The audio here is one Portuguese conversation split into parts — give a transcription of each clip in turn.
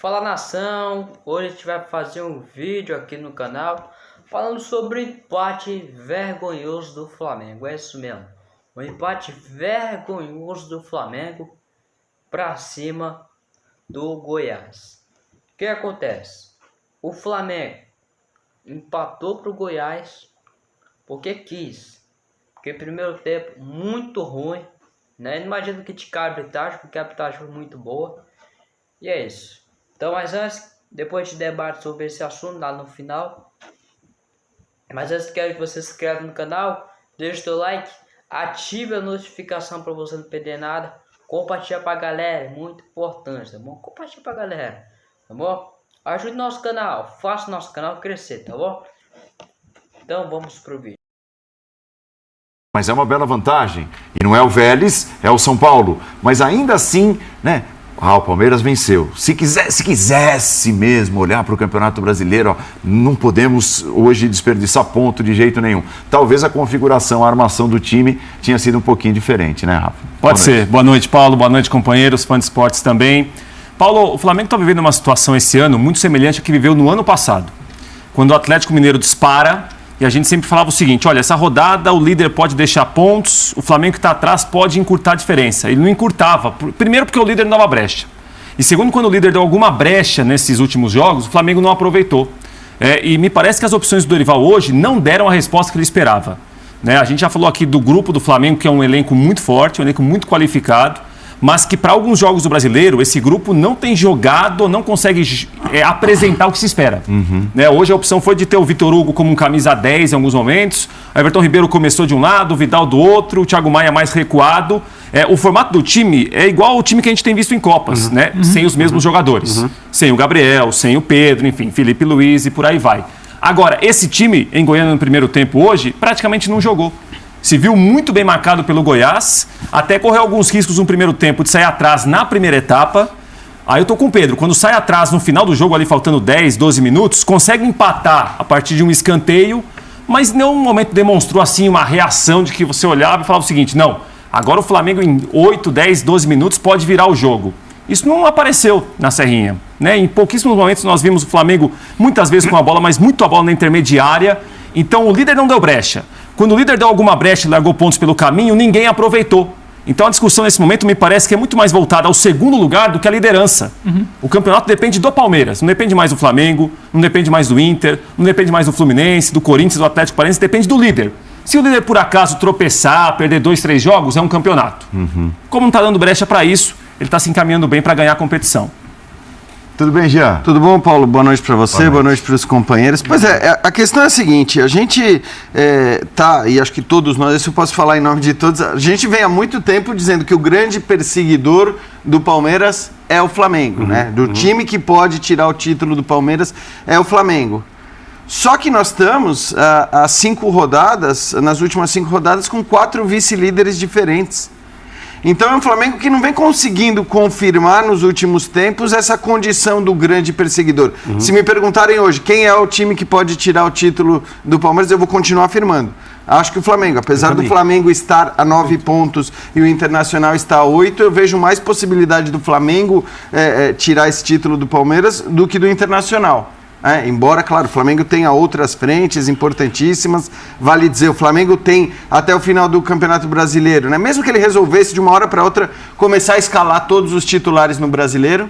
Fala nação, hoje a gente vai fazer um vídeo aqui no canal falando sobre o empate vergonhoso do Flamengo, é isso mesmo, o empate vergonhoso do Flamengo para cima do Goiás. O que acontece? O Flamengo empatou para o Goiás porque quis, porque primeiro tempo muito ruim, né? Imagino que a arbitragem, porque a arbitragem foi muito boa, e é isso. Então, mas antes, depois de debate sobre esse assunto lá no final. Mas antes quero que você se inscreva no canal, deixe seu like, ative a notificação para você não perder nada. Compartilha pra galera, é muito importante, tá bom? Compartilha pra galera, tá bom? Ajude nosso canal, faça nosso canal crescer, tá bom? Então vamos pro vídeo. Mas é uma bela vantagem. E não é o Vélez, é o São Paulo. Mas ainda assim, né? Ah, o Palmeiras venceu. Se, quiser, se quisesse mesmo olhar para o Campeonato Brasileiro, ó, não podemos hoje desperdiçar ponto de jeito nenhum. Talvez a configuração, a armação do time tinha sido um pouquinho diferente, né, Rafa? Pode Boa ser. Noite. Boa noite, Paulo. Boa noite, companheiros, fãs de esportes também. Paulo, o Flamengo está vivendo uma situação esse ano muito semelhante à que viveu no ano passado. Quando o Atlético Mineiro dispara, e a gente sempre falava o seguinte: olha, essa rodada o líder pode deixar pontos, o Flamengo que está atrás pode encurtar a diferença. Ele não encurtava. Primeiro, porque o líder não dava brecha. E segundo, quando o líder deu alguma brecha nesses últimos jogos, o Flamengo não aproveitou. É, e me parece que as opções do Dorival hoje não deram a resposta que ele esperava. Né? A gente já falou aqui do grupo do Flamengo, que é um elenco muito forte, um elenco muito qualificado mas que para alguns jogos do brasileiro, esse grupo não tem jogado, não consegue é, apresentar o que se espera. Uhum. Né? Hoje a opção foi de ter o Vitor Hugo como um camisa 10 em alguns momentos, Everton Ribeiro começou de um lado, o Vidal do outro, o Thiago Maia mais recuado. É, o formato do time é igual ao time que a gente tem visto em Copas, uhum. né? Uhum. sem os mesmos uhum. jogadores. Uhum. Sem o Gabriel, sem o Pedro, enfim, Felipe Luiz e por aí vai. Agora, esse time em Goiânia no primeiro tempo hoje praticamente não jogou se viu muito bem marcado pelo Goiás, até correu alguns riscos no primeiro tempo de sair atrás na primeira etapa. Aí eu tô com o Pedro, quando sai atrás no final do jogo, ali faltando 10, 12 minutos, consegue empatar a partir de um escanteio, mas em nenhum momento demonstrou assim uma reação de que você olhava e falava o seguinte: não, agora o Flamengo em 8, 10, 12 minutos pode virar o jogo. Isso não apareceu na Serrinha. Né? Em pouquíssimos momentos nós vimos o Flamengo muitas vezes com a bola, mas muito a bola na intermediária. Então o líder não deu brecha. Quando o líder deu alguma brecha e largou pontos pelo caminho, ninguém aproveitou. Então a discussão nesse momento me parece que é muito mais voltada ao segundo lugar do que à liderança. Uhum. O campeonato depende do Palmeiras, não depende mais do Flamengo, não depende mais do Inter, não depende mais do Fluminense, do Corinthians, do Atlético Paranaense, depende do líder. Se o líder por acaso tropeçar, perder dois, três jogos, é um campeonato. Uhum. Como não está dando brecha para isso, ele está se encaminhando bem para ganhar a competição. Tudo bem, Jean? Tudo bom, Paulo? Boa noite para você, boa noite, noite para os companheiros. Pois é, é, a questão é a seguinte: a gente é, tá, e acho que todos nós, isso eu posso falar em nome de todos, a gente vem há muito tempo dizendo que o grande perseguidor do Palmeiras é o Flamengo, uhum, né? Do uhum. time que pode tirar o título do Palmeiras é o Flamengo. Só que nós estamos há cinco rodadas, nas últimas cinco rodadas, com quatro vice-líderes diferentes. Então é um Flamengo que não vem conseguindo confirmar nos últimos tempos essa condição do grande perseguidor. Uhum. Se me perguntarem hoje quem é o time que pode tirar o título do Palmeiras, eu vou continuar afirmando. Acho que o Flamengo, apesar do Flamengo estar a nove pontos e o Internacional está a oito, eu vejo mais possibilidade do Flamengo é, é, tirar esse título do Palmeiras do que do Internacional. É, embora, claro, o Flamengo tenha outras frentes importantíssimas, vale dizer, o Flamengo tem até o final do Campeonato Brasileiro, né? mesmo que ele resolvesse de uma hora para outra começar a escalar todos os titulares no Brasileiro,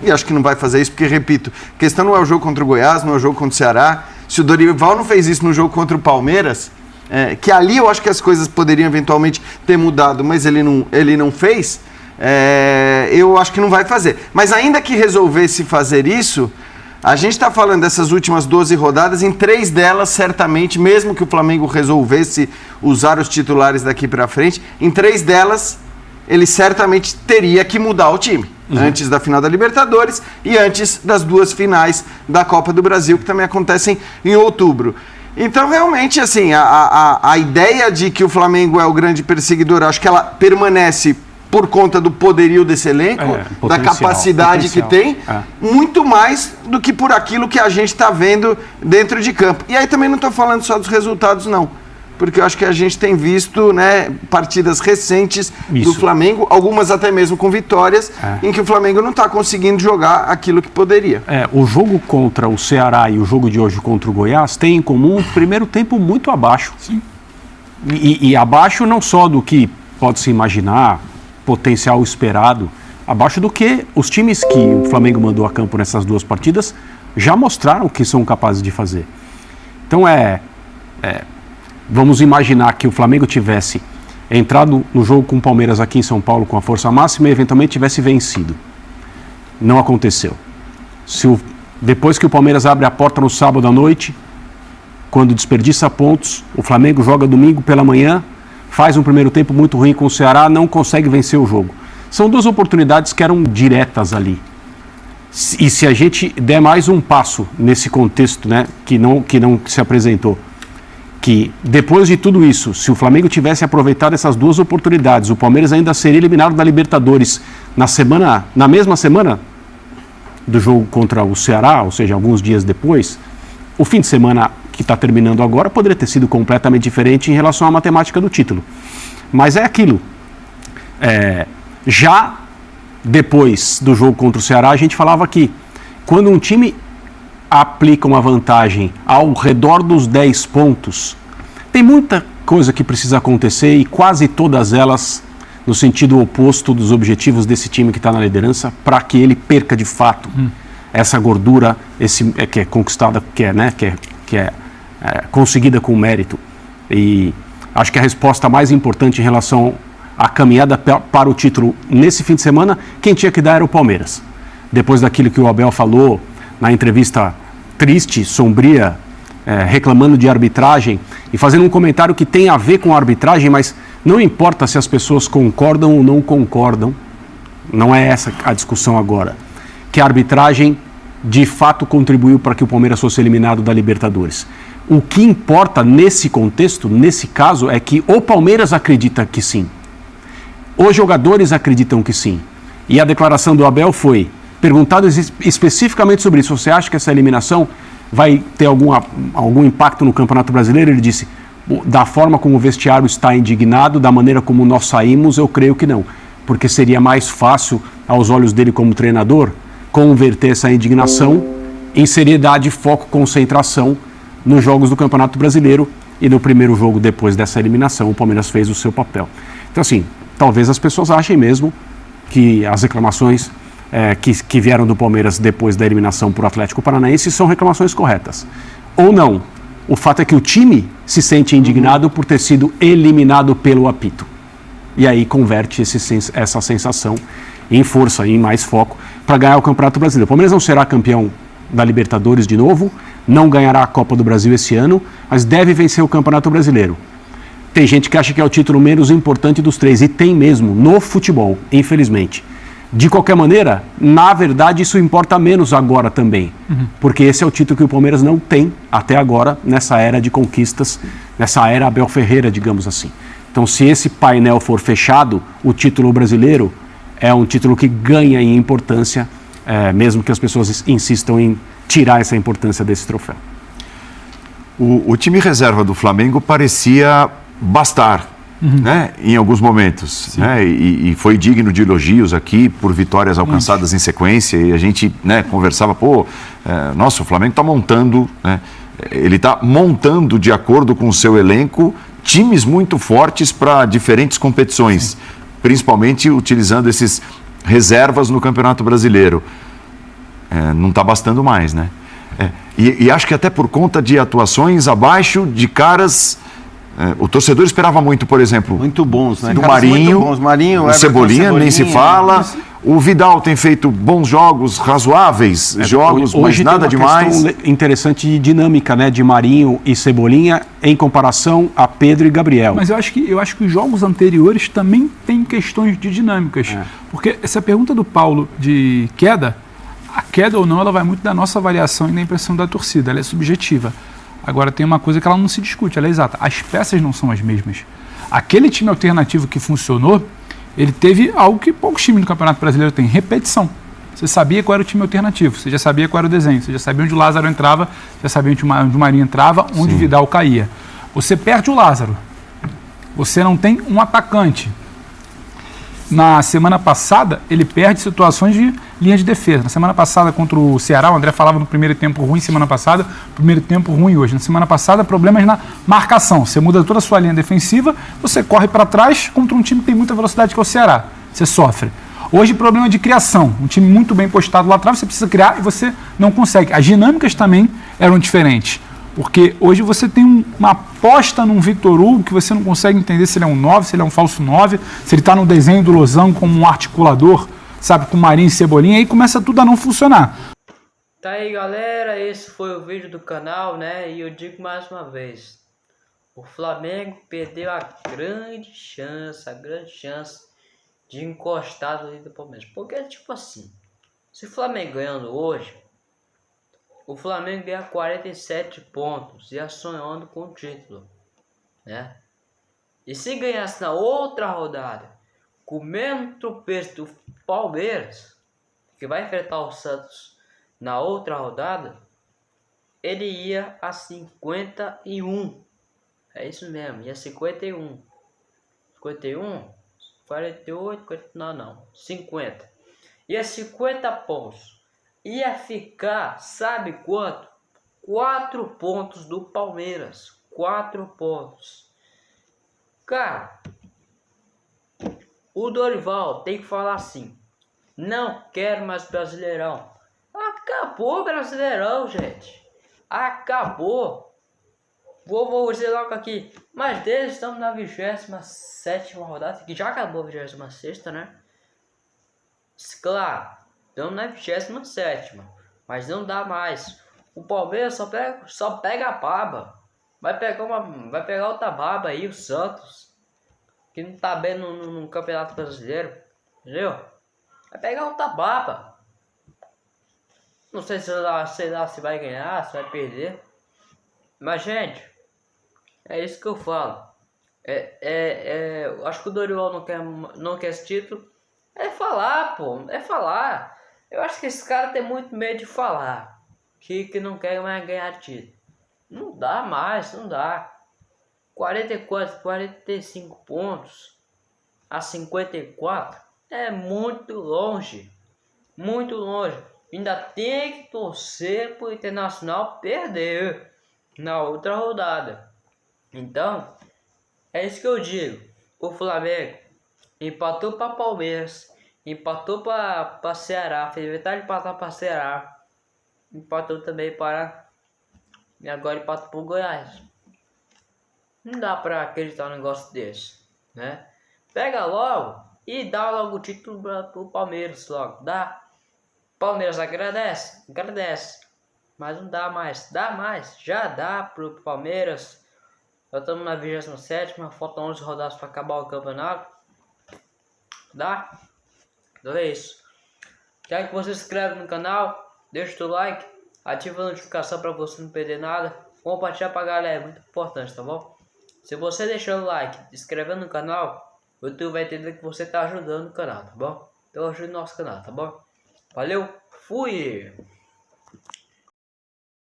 e acho que não vai fazer isso, porque, repito, a questão não é o jogo contra o Goiás, não é o jogo contra o Ceará. Se o Dorival não fez isso no jogo contra o Palmeiras, é, que ali eu acho que as coisas poderiam eventualmente ter mudado, mas ele não, ele não fez, é, eu acho que não vai fazer. Mas ainda que resolvesse fazer isso, a gente está falando dessas últimas 12 rodadas, em três delas, certamente, mesmo que o Flamengo resolvesse usar os titulares daqui para frente, em três delas, ele certamente teria que mudar o time. Uhum. Antes da final da Libertadores e antes das duas finais da Copa do Brasil, que também acontecem em outubro. Então, realmente, assim, a, a, a ideia de que o Flamengo é o grande perseguidor, acho que ela permanece por conta do poderio desse elenco, é, da capacidade potencial. que tem, é. muito mais do que por aquilo que a gente está vendo dentro de campo. E aí também não estou falando só dos resultados, não. porque eu acho que a gente tem visto né, partidas recentes Isso. do Flamengo, algumas até mesmo com vitórias, É. em que o Flamengo não está conseguindo jogar aquilo que poderia. É, o jogo contra o Ceará e o jogo de hoje contra o Goiás têm em comum um primeiro tempo muito abaixo. Sim. E, e abaixo não só do que pode se imaginar, potencial esperado, abaixo do que os times que o Flamengo mandou a campo nessas duas partidas já mostraram que são capazes de fazer. Então é, é, vamos imaginar que o Flamengo tivesse entrado no jogo com o Palmeiras aqui em São Paulo com a força máxima e eventualmente tivesse vencido. Não aconteceu. Se o, depois que o Palmeiras abre a porta no sábado à noite, quando desperdiça pontos, o Flamengo joga domingo pela manhã, faz um primeiro tempo muito ruim com o Ceará, não consegue vencer o jogo. São duas oportunidades que eram diretas ali. E se a gente der mais um passo nesse contexto, né, que não que não se apresentou, que depois de tudo isso, se o Flamengo tivesse aproveitado essas duas oportunidades, o Palmeiras ainda seria eliminado da Libertadores na semana, na mesma semana do jogo contra o Ceará, ou seja, alguns dias depois, o fim de semana que está terminando agora poderia ter sido completamente diferente em relação à matemática do título. Mas é aquilo. É, já depois do jogo contra o Ceará, a gente falava que quando um time aplica uma vantagem ao redor dos 10 pontos, tem muita coisa que precisa acontecer e quase todas elas no sentido oposto dos objetivos desse time que está na liderança para que ele perca de fato essa gordura esse, é, que é conquistada, que é, né, que é, que é, é conseguida com mérito. E acho que a resposta mais importante em relação à caminhada para o título nesse fim de semana, quem tinha que dar era o Palmeiras. Depois daquilo que o Abel falou na entrevista triste, sombria, é, reclamando de arbitragem e fazendo um comentário que tem a ver com a arbitragem, mas não importa se as pessoas concordam ou não concordam, não é essa a discussão agora. Que a arbitragem de fato contribuiu para que o Palmeiras fosse eliminado da Libertadores. O que importa nesse contexto, nesse caso, é que o Palmeiras acredita que sim. Os jogadores acreditam que sim. E a declaração do Abel foi: perguntado es- especificamente sobre isso, você acha que essa eliminação vai ter algum, algum impacto no Campeonato Brasileiro? Ele disse: "O- da forma como o vestiário está indignado, da maneira como nós saímos, eu creio que não. Porque seria mais fácil, aos olhos dele como treinador, converter essa indignação em seriedade, foco, concentração nos jogos do Campeonato Brasileiro e no primeiro jogo depois dessa eliminação o Palmeiras fez o seu papel. Então assim, talvez as pessoas achem mesmo que as reclamações eh, que, que vieram do Palmeiras depois da eliminação para o Atlético Paranaense são reclamações corretas. Ou não. O fato é que o time se sente indignado por ter sido eliminado pelo apito. E aí converte esse essa sensação em força, em mais foco, para ganhar o Campeonato Brasileiro. O Palmeiras não será campeão da Libertadores de novo, não ganhará a Copa do Brasil esse ano, mas deve vencer o Campeonato Brasileiro. Tem gente que acha que é o título menos importante dos três, e tem mesmo, no futebol, infelizmente. De qualquer maneira, na verdade, isso importa menos agora também, porque esse é o título que o Palmeiras não tem até agora, nessa era de conquistas, nessa era Abel Ferreira, digamos assim. Então, se esse painel for fechado, o título brasileiro é um título que ganha em importância, eh, mesmo que as pessoas insistam em tirar essa importância desse troféu. O, o time reserva do Flamengo parecia bastar, né, em alguns momentos, né, e, e foi digno de elogios aqui por vitórias alcançadas em sequência. E a gente, né, conversava, pô, é, nossa, o Flamengo está montando, né, ele está montando de acordo com o seu elenco times muito fortes para diferentes competições, principalmente utilizando esses reservas no Campeonato Brasileiro. É, não está bastando mais, né? É, e, e acho que até por conta de atuações abaixo de caras. é, o torcedor esperava muito, por exemplo, Muito bons, né? do Caras Marinho, muito bons. Marinho, o Everton Cebolinha, nem se Cebolinha. fala. O Vidal tem feito bons jogos, razoáveis jogos, mas tem nada uma demais. interessante de dinâmica, né, de Marinho e Cebolinha em comparação a Pedro e Gabriel. Mas eu acho que eu acho que os jogos anteriores também têm questões de dinâmicas. Porque essa pergunta do Paulo de queda, queda ou não, ela vai muito da nossa avaliação e da impressão da torcida, ela é subjetiva. Agora tem uma coisa que ela não se discute, ela é exata. As peças não são as mesmas. Aquele time alternativo que funcionou, ele teve algo que poucos times no Campeonato Brasileiro têm, repetição. Você sabia qual era o time alternativo, você já sabia qual era o desenho, você já sabia onde o Lázaro entrava, já sabia onde o Ma- onde o Marinho entrava, onde o Vidal caía. Você perde o Lázaro. Você não tem um atacante. Na semana passada, ele perde situações de linha de defesa. Na semana passada, contra o Ceará, o André falava no primeiro tempo ruim, semana passada, primeiro tempo ruim hoje. Na semana passada, problemas na marcação. Você muda toda a sua linha defensiva, você corre para trás contra um time que tem muita velocidade, que é o Ceará. Você sofre. Hoje, problema de criação. Um time muito bem postado lá atrás, você precisa criar e você não consegue. As dinâmicas também eram diferentes. Porque hoje você tem um, uma aposta num Victor Hugo que você não consegue entender se ele é um 9, se ele é um falso 9, se ele está no desenho do Lozão como um articulador, sabe, com Marinho e Cebolinha, aí começa tudo a não funcionar. Tá aí galera, esse foi o vídeo do canal, né? E eu digo mais uma vez, o Flamengo perdeu a grande chance, a grande chance de encostar no do Palmeiras. Porque tipo assim, se o Flamengo ganhando hoje, o Flamengo ganha 47 pontos e sonhando com o título, né? E se ganhasse na outra rodada, com o mesmo tropeço do Palmeiras, que vai enfrentar o Santos na outra rodada, ele ia a 51. É isso mesmo, ia 51. 51, 48, 40, não, não, 50. Ia 50 pontos ia ficar, sabe quanto? Quatro pontos do Palmeiras. Quatro pontos. Cara, o Dorival tem que falar assim. Não quero mais Brasileirão. Acabou o Brasileirão, gente. Acabou. Vou, vou dizer logo aqui. Mas desde estamos na 27 rodada, que já acabou a 26, né? Claro, Estamos na 27, mas não dá mais. O Palmeiras só pega, só pega a baba. Vai pegar, uma, vai pegar outra baba aí, o Santos, que não tá bem no, no, no Campeonato Brasileiro. Entendeu? Vai pegar outra baba. Não sei se lá, sei lá se vai ganhar, se vai perder. Mas, gente, é isso que eu falo. É, é, é, acho que o Dorival não quer, não quer esse título. É falar, pô. É falar. Eu acho que esse cara tem muito medo de falar. Que, que não quer mais ganhar título. Não dá mais, não dá. 44, 45 pontos a 54 é muito longe. Muito longe. Ainda tem que torcer para o Internacional perder na outra rodada. Então, é isso que eu digo. O Flamengo empatou para Palmeiras Empatou para Ceará, fez metade de empatar para Ceará. Empatou também para. E agora empatou para o Goiás. Não dá para acreditar um negócio desse, né? Pega logo e dá logo o título para o Palmeiras logo. Dá. Palmeiras agradece, agradece. Mas não dá mais, dá mais, já dá pro Palmeiras. Já estamos na 27, faltam 11 rodadas para acabar o campeonato. Dá. Então é isso. Quer que você se inscreva no canal, deixa o like, ativa a notificação para você não perder nada. Compartilhar pra galera, é muito importante, tá bom? Se você deixar o like, se inscrever no canal, o YouTube vai entender que você tá ajudando o canal, tá bom? Então ajude o nosso canal, tá bom? Valeu, fui!